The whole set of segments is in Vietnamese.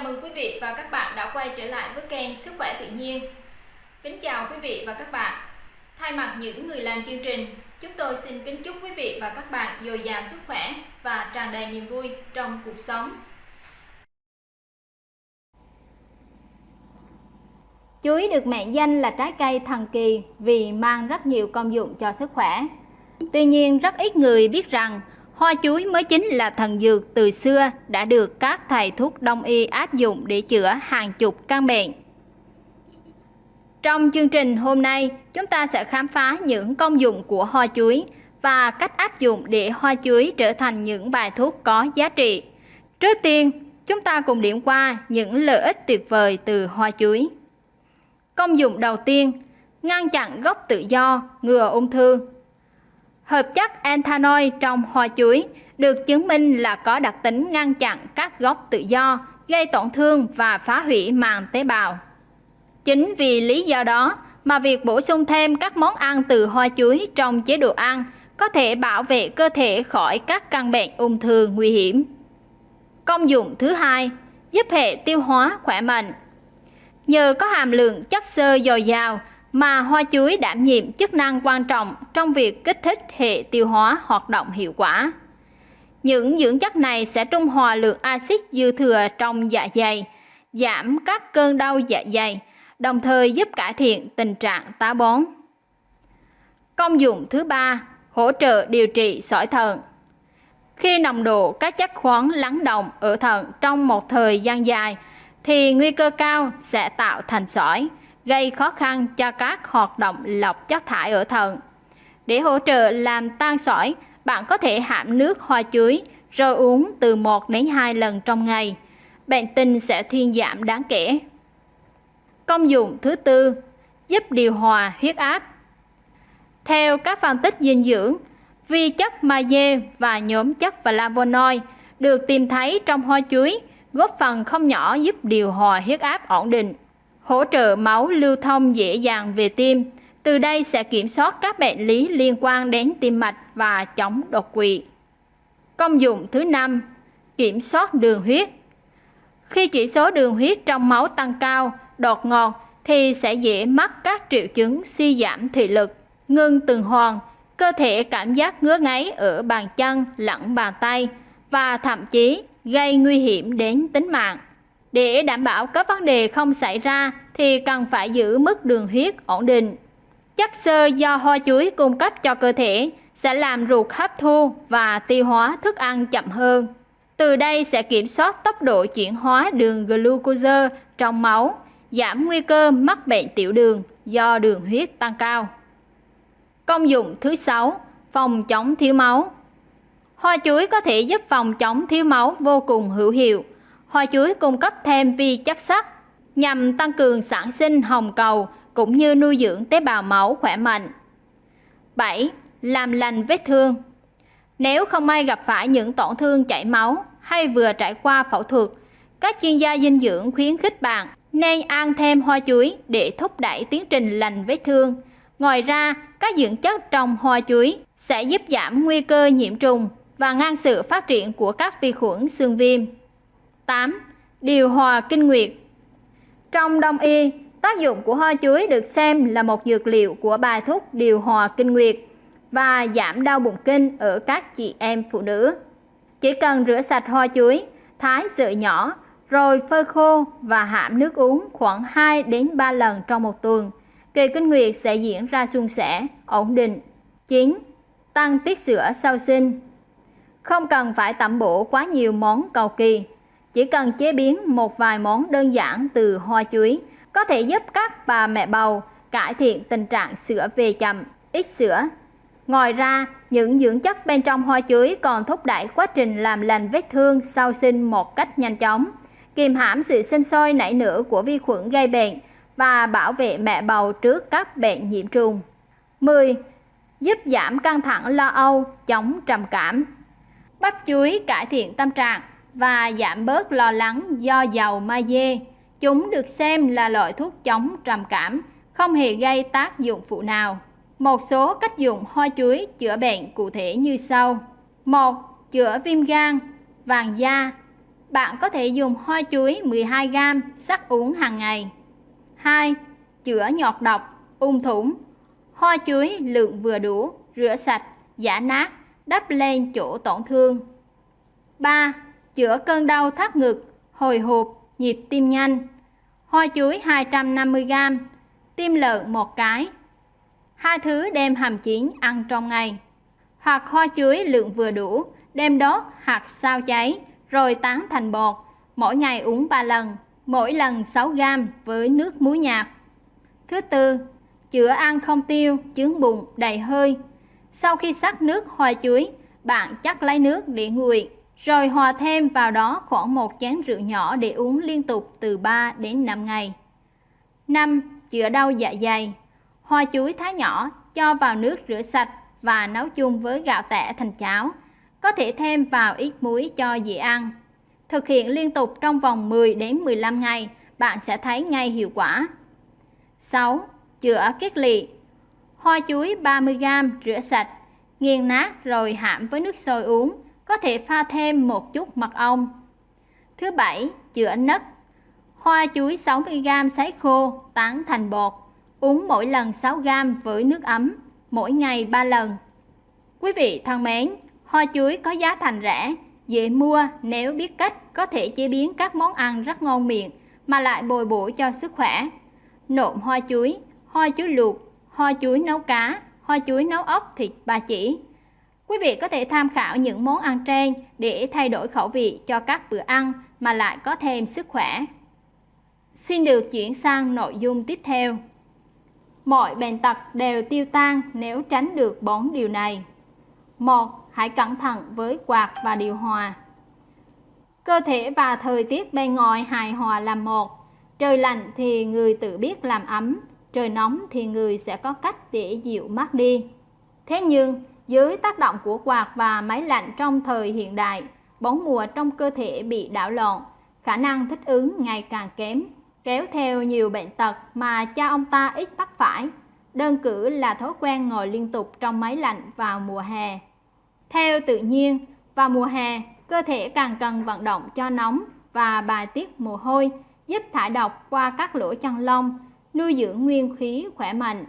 Chào mừng quý vị và các bạn đã quay trở lại với kênh Sức khỏe tự nhiên. Kính chào quý vị và các bạn. Thay mặt những người làm chương trình, chúng tôi xin kính chúc quý vị và các bạn dồi dào sức khỏe và tràn đầy niềm vui trong cuộc sống. Chuối được mệnh danh là trái cây thần kỳ vì mang rất nhiều công dụng cho sức khỏe. Tuy nhiên, rất ít người biết rằng Hoa chuối mới chính là thần dược từ xưa đã được các thầy thuốc đông y áp dụng để chữa hàng chục căn bệnh. Trong chương trình hôm nay, chúng ta sẽ khám phá những công dụng của hoa chuối và cách áp dụng để hoa chuối trở thành những bài thuốc có giá trị. Trước tiên, chúng ta cùng điểm qua những lợi ích tuyệt vời từ hoa chuối. Công dụng đầu tiên, ngăn chặn gốc tự do, ngừa ung thư. Hợp chất ethanol trong hoa chuối được chứng minh là có đặc tính ngăn chặn các gốc tự do, gây tổn thương và phá hủy màng tế bào. Chính vì lý do đó mà việc bổ sung thêm các món ăn từ hoa chuối trong chế độ ăn có thể bảo vệ cơ thể khỏi các căn bệnh ung thư nguy hiểm. Công dụng thứ hai, giúp hệ tiêu hóa khỏe mạnh. Nhờ có hàm lượng chất xơ dồi dào mà hoa chuối đảm nhiệm chức năng quan trọng trong việc kích thích hệ tiêu hóa hoạt động hiệu quả. Những dưỡng chất này sẽ trung hòa lượng axit dư thừa trong dạ dày, giảm các cơn đau dạ dày, đồng thời giúp cải thiện tình trạng táo bón. Công dụng thứ ba, hỗ trợ điều trị sỏi thận. Khi nồng độ các chất khoáng lắng động ở thận trong một thời gian dài, thì nguy cơ cao sẽ tạo thành sỏi, gây khó khăn cho các hoạt động lọc chất thải ở thận. Để hỗ trợ làm tan sỏi, bạn có thể hãm nước hoa chuối rồi uống từ 1 đến 2 lần trong ngày. Bệnh tình sẽ thuyên giảm đáng kể. Công dụng thứ tư, giúp điều hòa huyết áp. Theo các phân tích dinh dưỡng, vi chất magie và nhóm chất flavonoid được tìm thấy trong hoa chuối góp phần không nhỏ giúp điều hòa huyết áp ổn định hỗ trợ máu lưu thông dễ dàng về tim. Từ đây sẽ kiểm soát các bệnh lý liên quan đến tim mạch và chống đột quỵ. Công dụng thứ năm, kiểm soát đường huyết. Khi chỉ số đường huyết trong máu tăng cao, đột ngột thì sẽ dễ mắc các triệu chứng suy giảm thị lực, ngưng tuần hoàn, cơ thể cảm giác ngứa ngáy ở bàn chân lẫn bàn tay và thậm chí gây nguy hiểm đến tính mạng. Để đảm bảo các vấn đề không xảy ra thì cần phải giữ mức đường huyết ổn định. Chất xơ do hoa chuối cung cấp cho cơ thể sẽ làm ruột hấp thu và tiêu hóa thức ăn chậm hơn. Từ đây sẽ kiểm soát tốc độ chuyển hóa đường glucose trong máu, giảm nguy cơ mắc bệnh tiểu đường do đường huyết tăng cao. Công dụng thứ sáu, phòng chống thiếu máu. Hoa chuối có thể giúp phòng chống thiếu máu vô cùng hữu hiệu Hoa chuối cung cấp thêm vi chất sắt nhằm tăng cường sản sinh hồng cầu cũng như nuôi dưỡng tế bào máu khỏe mạnh. 7. Làm lành vết thương Nếu không may gặp phải những tổn thương chảy máu hay vừa trải qua phẫu thuật, các chuyên gia dinh dưỡng khuyến khích bạn nên ăn thêm hoa chuối để thúc đẩy tiến trình lành vết thương. Ngoài ra, các dưỡng chất trong hoa chuối sẽ giúp giảm nguy cơ nhiễm trùng và ngăn sự phát triển của các vi khuẩn xương viêm. 8. Điều hòa kinh nguyệt Trong đông y, tác dụng của hoa chuối được xem là một dược liệu của bài thuốc điều hòa kinh nguyệt và giảm đau bụng kinh ở các chị em phụ nữ. Chỉ cần rửa sạch hoa chuối, thái sợi nhỏ, rồi phơi khô và hãm nước uống khoảng 2 đến 3 lần trong một tuần. Kỳ kinh nguyệt sẽ diễn ra suôn sẻ, ổn định. 9. Tăng tiết sữa sau sinh Không cần phải tẩm bổ quá nhiều món cầu kỳ, chỉ cần chế biến một vài món đơn giản từ hoa chuối có thể giúp các bà mẹ bầu cải thiện tình trạng sữa về chậm, ít sữa. Ngoài ra, những dưỡng chất bên trong hoa chuối còn thúc đẩy quá trình làm lành vết thương sau sinh một cách nhanh chóng, kiềm hãm sự sinh sôi nảy nở của vi khuẩn gây bệnh và bảo vệ mẹ bầu trước các bệnh nhiễm trùng. 10. Giúp giảm căng thẳng lo âu, chống trầm cảm. Bắp chuối cải thiện tâm trạng và giảm bớt lo lắng do dầu magie. Chúng được xem là loại thuốc chống trầm cảm, không hề gây tác dụng phụ nào. Một số cách dùng hoa chuối chữa bệnh cụ thể như sau. 1. Chữa viêm gan, vàng da. Bạn có thể dùng hoa chuối 12g sắc uống hàng ngày. 2. Chữa nhọt độc, ung thủng. Hoa chuối lượng vừa đủ, rửa sạch, giả nát, đắp lên chỗ tổn thương. 3. Chữa cơn đau thắt ngực, hồi hộp, nhịp tim nhanh. Hoa chuối 250g, tim lợn một cái. Hai thứ đem hầm chín ăn trong ngày. Hoặc hoa chuối lượng vừa đủ, đem đốt hoặc sao cháy, rồi tán thành bột. Mỗi ngày uống 3 lần, mỗi lần 6g với nước muối nhạt. Thứ tư, chữa ăn không tiêu, chướng bụng, đầy hơi. Sau khi sắc nước hoa chuối, bạn chắc lấy nước để nguội, rồi hòa thêm vào đó khoảng một chén rượu nhỏ để uống liên tục từ 3 đến 5 ngày. 5. Chữa đau dạ dày. Hoa chuối thái nhỏ, cho vào nước rửa sạch và nấu chung với gạo tẻ thành cháo. Có thể thêm vào ít muối cho dễ ăn. Thực hiện liên tục trong vòng 10 đến 15 ngày, bạn sẽ thấy ngay hiệu quả. 6. Chữa kết lị. Hoa chuối 30g rửa sạch, nghiền nát rồi hãm với nước sôi uống, có thể pha thêm một chút mật ong. Thứ bảy, chữa nấc. Hoa chuối 60g sấy khô, tán thành bột, uống mỗi lần 6g với nước ấm, mỗi ngày 3 lần. Quý vị thân mến, hoa chuối có giá thành rẻ, dễ mua nếu biết cách có thể chế biến các món ăn rất ngon miệng mà lại bồi bổ cho sức khỏe. Nộm hoa chuối, hoa chuối luộc, hoa chuối nấu cá, hoa chuối nấu ốc thịt ba chỉ. Quý vị có thể tham khảo những món ăn trên để thay đổi khẩu vị cho các bữa ăn mà lại có thêm sức khỏe. Xin được chuyển sang nội dung tiếp theo. Mọi bệnh tật đều tiêu tan nếu tránh được bốn điều này. một Hãy cẩn thận với quạt và điều hòa. Cơ thể và thời tiết bên ngoài hài hòa làm một. Trời lạnh thì người tự biết làm ấm, trời nóng thì người sẽ có cách để dịu mát đi. Thế nhưng, dưới tác động của quạt và máy lạnh trong thời hiện đại, bốn mùa trong cơ thể bị đảo lộn, khả năng thích ứng ngày càng kém, kéo theo nhiều bệnh tật mà cha ông ta ít mắc phải. Đơn cử là thói quen ngồi liên tục trong máy lạnh vào mùa hè. Theo tự nhiên, vào mùa hè, cơ thể càng cần vận động cho nóng và bài tiết mồ hôi, giúp thải độc qua các lỗ chân lông, nuôi dưỡng nguyên khí khỏe mạnh.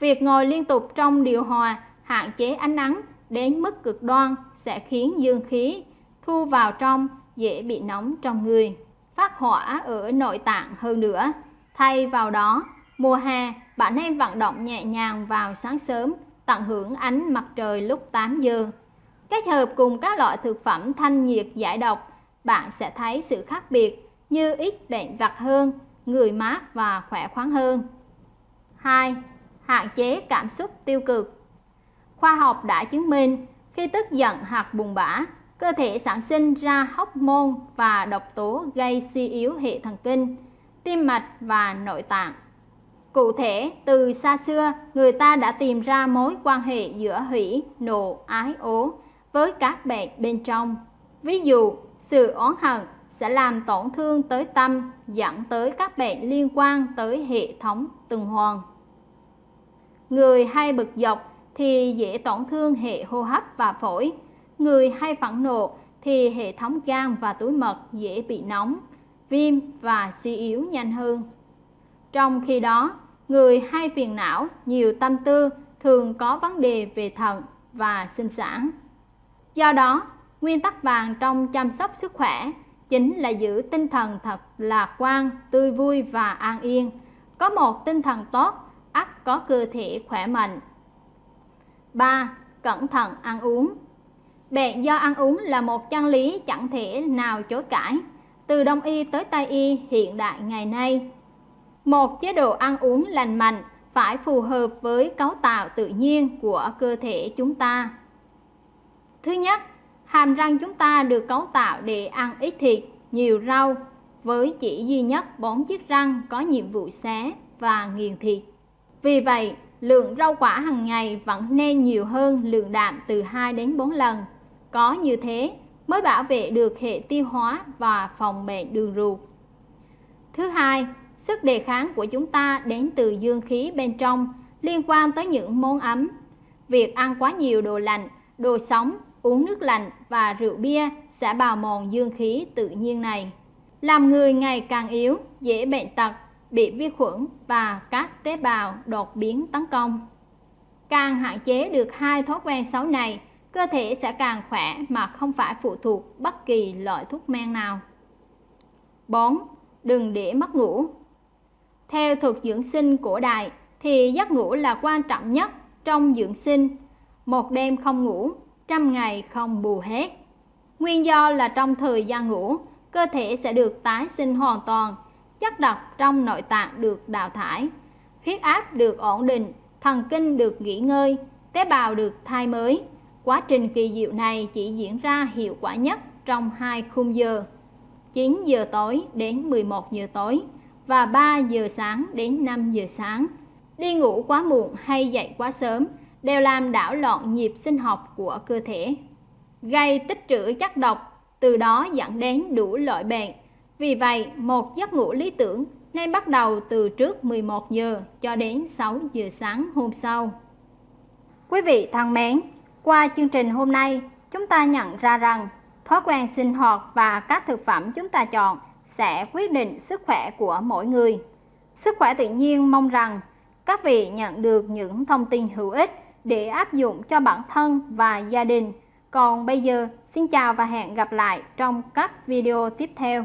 Việc ngồi liên tục trong điều hòa hạn chế ánh nắng đến mức cực đoan sẽ khiến dương khí thu vào trong dễ bị nóng trong người, phát hỏa ở nội tạng hơn nữa. Thay vào đó, mùa hè bạn nên vận động nhẹ nhàng vào sáng sớm, tận hưởng ánh mặt trời lúc 8 giờ. Kết hợp cùng các loại thực phẩm thanh nhiệt giải độc, bạn sẽ thấy sự khác biệt như ít bệnh vặt hơn, người mát và khỏe khoắn hơn. 2. Hạn chế cảm xúc tiêu cực Khoa học đã chứng minh khi tức giận hoặc buồn bã, cơ thể sản sinh ra hormone và độc tố gây suy yếu hệ thần kinh, tim mạch và nội tạng. Cụ thể, từ xa xưa, người ta đã tìm ra mối quan hệ giữa hủy, nộ, ái, ố với các bệnh bên trong. Ví dụ, sự oán hận sẽ làm tổn thương tới tâm, dẫn tới các bệnh liên quan tới hệ thống tuần hoàn. Người hay bực dọc thì dễ tổn thương hệ hô hấp và phổi. Người hay phẫn nộ thì hệ thống gan và túi mật dễ bị nóng, viêm và suy yếu nhanh hơn. Trong khi đó, người hay phiền não, nhiều tâm tư thường có vấn đề về thận và sinh sản. Do đó, nguyên tắc vàng trong chăm sóc sức khỏe chính là giữ tinh thần thật lạc quan, tươi vui và an yên. Có một tinh thần tốt, ắt có cơ thể khỏe mạnh. 3. Cẩn thận ăn uống Bệnh do ăn uống là một chân lý chẳng thể nào chối cãi. Từ Đông y tới Tây y hiện đại ngày nay, một chế độ ăn uống lành mạnh phải phù hợp với cấu tạo tự nhiên của cơ thể chúng ta. Thứ nhất, hàm răng chúng ta được cấu tạo để ăn ít thịt, nhiều rau, với chỉ duy nhất bốn chiếc răng có nhiệm vụ xé và nghiền thịt. Vì vậy, lượng rau quả hàng ngày vẫn nên nhiều hơn lượng đạm từ 2 đến 4 lần. Có như thế mới bảo vệ được hệ tiêu hóa và phòng bệnh đường ruột. Thứ hai, sức đề kháng của chúng ta đến từ dương khí bên trong liên quan tới những món ấm. Việc ăn quá nhiều đồ lạnh, đồ sống, uống nước lạnh và rượu bia sẽ bào mòn dương khí tự nhiên này, làm người ngày càng yếu, dễ bệnh tật, bị vi khuẩn và các tế bào đột biến tấn công. Càng hạn chế được hai thói quen xấu này, cơ thể sẽ càng khỏe mà không phải phụ thuộc bất kỳ loại thuốc men nào. 4. Đừng để mất ngủ Theo thuật dưỡng sinh cổ đại thì giấc ngủ là quan trọng nhất trong dưỡng sinh. Một đêm không ngủ, trăm ngày không bù hết. Nguyên do là trong thời gian ngủ, cơ thể sẽ được tái sinh hoàn toàn, chất độc trong nội tạng được đào thải, huyết áp được ổn định, thần kinh được nghỉ ngơi, tế bào được thay mới. Quá trình kỳ diệu này chỉ diễn ra hiệu quả nhất trong hai khung giờ 9 giờ tối đến 11 giờ tối và 3 giờ sáng đến 5 giờ sáng. Đi ngủ quá muộn hay dậy quá sớm đều làm đảo loạn nhịp sinh học của cơ thể, gây tích trữ chất độc, từ đó dẫn đến đủ loại bệnh. Vì vậy, một giấc ngủ lý tưởng nên bắt đầu từ trước 11 giờ cho đến 6 giờ sáng hôm sau. Quý vị thân mến, qua chương trình hôm nay, chúng ta nhận ra rằng thói quen sinh hoạt và các thực phẩm chúng ta chọn sẽ quyết định sức khỏe của mỗi người. Sức khỏe tự nhiên mong rằng các vị nhận được những thông tin hữu ích để áp dụng cho bản thân và gia đình. Còn bây giờ, xin chào và hẹn gặp lại trong các video tiếp theo.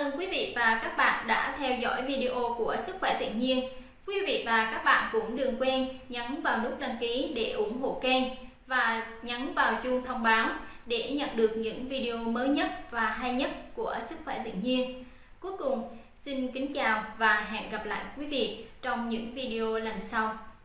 Cảm ơn quý vị và các bạn đã theo dõi video của Sức khỏe tự nhiên. Quý vị và các bạn cũng đừng quên nhấn vào nút đăng ký để ủng hộ kênh và nhấn vào chuông thông báo để nhận được những video mới nhất và hay nhất của Sức khỏe tự nhiên. Cuối cùng, xin kính chào và hẹn gặp lại quý vị trong những video lần sau.